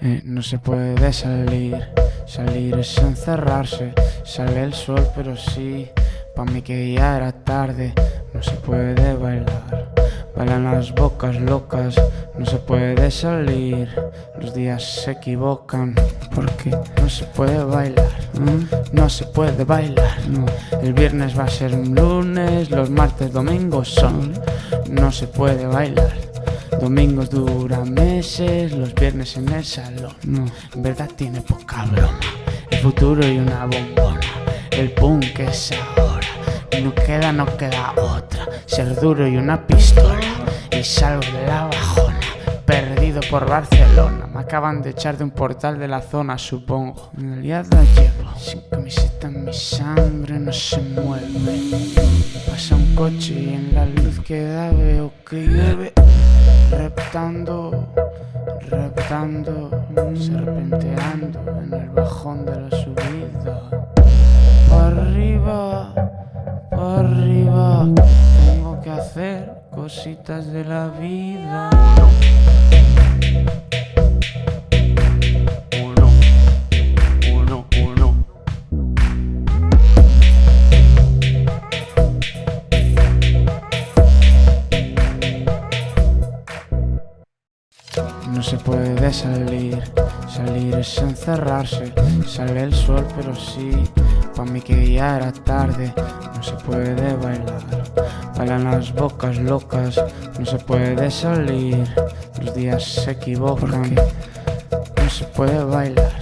Eh, no se puede salir, salir es encerrarse. Sale el sol, pero sí, pa' mí que ya era tarde. No se puede bailar, bailan las bocas locas. No se puede salir, los días se equivocan. Porque no se puede bailar, no se puede bailar. No. El viernes va a ser un lunes, los martes, domingos son. No se puede bailar. Domingos duran meses, los viernes en el salón. No, en verdad tiene poca broma. El futuro y una bombona. El punk es ahora. No queda, no queda otra. Ser duro y una pistola. Y salgo de la bajona. Perdido por Barcelona. Me acaban de echar de un portal de la zona, supongo. En realidad la llevo. Sin camiseta en mi sangre no se mueve. Pasa un coche y en la luz que da veo que llueve. Reptando, reptando, serpenteando en el bajón de la subida. Para arriba, para arriba, tengo que hacer cositas de la vida. Se puede salir, salir es encerrarse. Sale el sol, pero sí, pa' mí que ya era tarde. No se puede bailar, bailan las bocas locas. No se puede salir, los días se equivocan. No se puede bailar,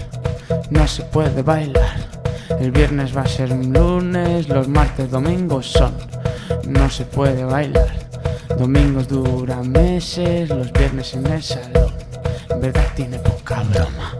no se puede bailar. El viernes va a ser un lunes, los martes, domingos son. No se puede bailar. Domingos duran meses, los viernes en el salón. Verdad tiene poca broma.